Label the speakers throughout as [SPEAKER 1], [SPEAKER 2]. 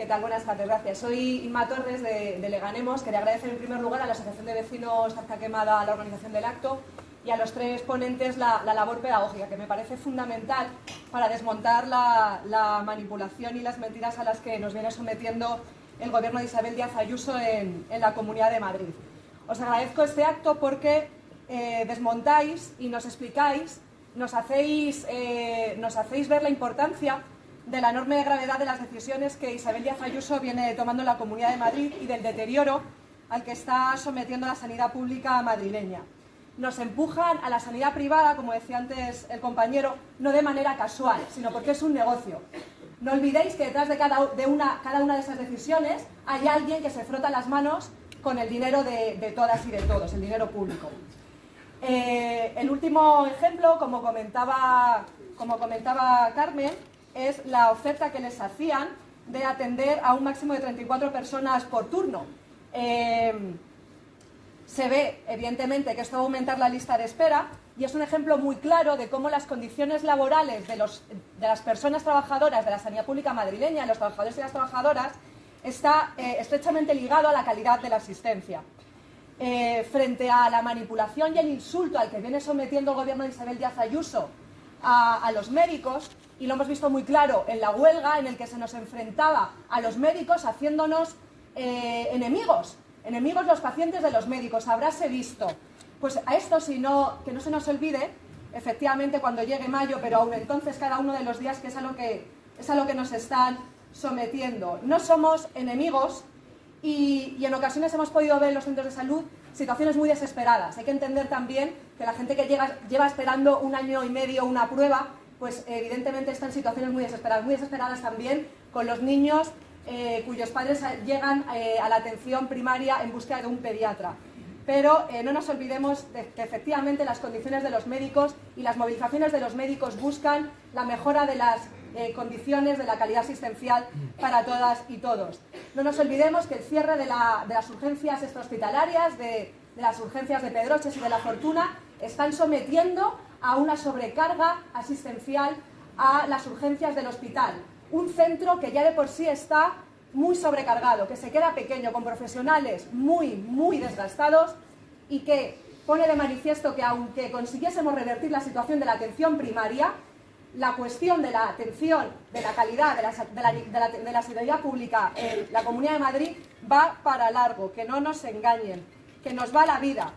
[SPEAKER 1] ¿Qué tal? Buenas tardes, gracias. Soy Inma Torres de, de, Leganemos. Quería agradecer en primer lugar a la Asociación de Vecinos Zarza Quemada la organización del acto y a los tres ponentes la, la labor pedagógica, que me parece fundamental para desmontar la, la, manipulación y las mentiras a las que nos viene sometiendo el gobierno de Isabel Díaz Ayuso en, en la Comunidad de Madrid. Os agradezco este acto porque eh, desmontáis y nos explicáis, nos hacéis, eh, nos hacéis ver la importancia de la enorme gravedad de las decisiones que Isabel Díaz Ayuso viene tomando en la Comunidad de Madrid y del deterioro al que está sometiendo la sanidad pública madrileña. Nos empujan a la sanidad privada, como decía antes el compañero, no de manera casual, sino porque es un negocio. No olvidéis que detrás de cada, de una, cada una de esas decisiones hay alguien que se frota las manos con el dinero de, de todas y de todos, el dinero público. Eh, el último ejemplo, como comentaba, como comentaba Carmen, es la oferta que les hacían de atender a un máximo de 34 personas por turno. Eh, se ve, evidentemente, que esto va a aumentar la lista de espera y es un ejemplo muy claro de cómo las condiciones laborales de, los, de las personas trabajadoras de la sanidad pública madrileña, los trabajadores y las trabajadoras, está eh, estrechamente ligado a la calidad de la asistencia. Eh, frente a la manipulación y el insulto al que viene sometiendo el gobierno de Isabel Díaz Ayuso a, los médicos, y lo hemos visto muy claro en la huelga en el que se nos enfrentaba a los médicos haciéndonos eh, enemigos, enemigos los pacientes de los médicos, habráse visto. Pues a esto, si no, que no se nos olvide, efectivamente cuando llegue mayo, pero aún entonces cada uno de los días que es a lo que, es a lo que nos están sometiendo. No somos enemigos y, y en ocasiones hemos podido ver en los centros de salud situaciones muy desesperadas. Hay que entender también que la gente que llega, lleva esperando un año y medio una prueba pues evidentemente están en situaciones muy desesperadas, muy desesperadas también con los niños eh, cuyos padres llegan eh, a la atención primaria en búsqueda de un pediatra. Pero eh, no nos olvidemos de que efectivamente las condiciones de los médicos y las movilizaciones de los médicos buscan la mejora de las eh, condiciones de la calidad asistencial para todas y todos. No nos olvidemos que el cierre de, la, de las urgencias extrahospitalarias, de, de las urgencias de Pedroches y de La Fortuna, están sometiendo a una sobrecarga asistencial a las urgencias del hospital. Un centro que ya de por sí está muy sobrecargado, que se queda pequeño, con profesionales muy, muy desgastados y que pone de manifiesto que aunque consiguiésemos revertir la situación de la atención primaria, la cuestión de la atención, de la calidad de la, de la, de la, sanidad pública en la Comunidad de Madrid va para largo, que no nos engañen, que nos va la vida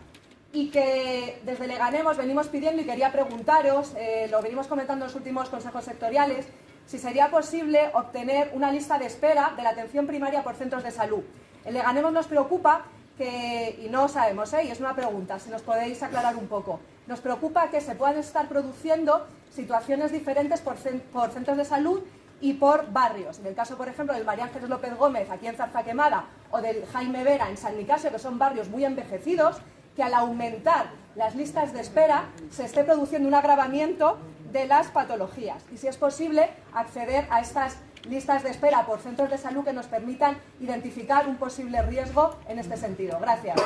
[SPEAKER 1] y que desde Leganemos venimos pidiendo y quería preguntaros, eh, lo venimos comentando en los últimos consejos sectoriales, si sería posible obtener una lista de espera de la atención primaria por centros de salud. En Leganemos nos preocupa que, y no sabemos, ¿eh? y es una pregunta, si nos podéis aclarar un poco, nos preocupa que se puedan estar produciendo situaciones diferentes por, centros de salud y por barrios. En el caso, por ejemplo, del María Ángeles López Gómez, aquí en Zarza Quemada, o del Jaime Vera, en San Nicasio, que son barrios muy envejecidos, que al aumentar las listas de espera se esté produciendo un agravamiento de las patologías y, si es posible, acceder a estas listas de espera por centros de salud que nos permitan identificar un posible riesgo en este sentido. Gracias.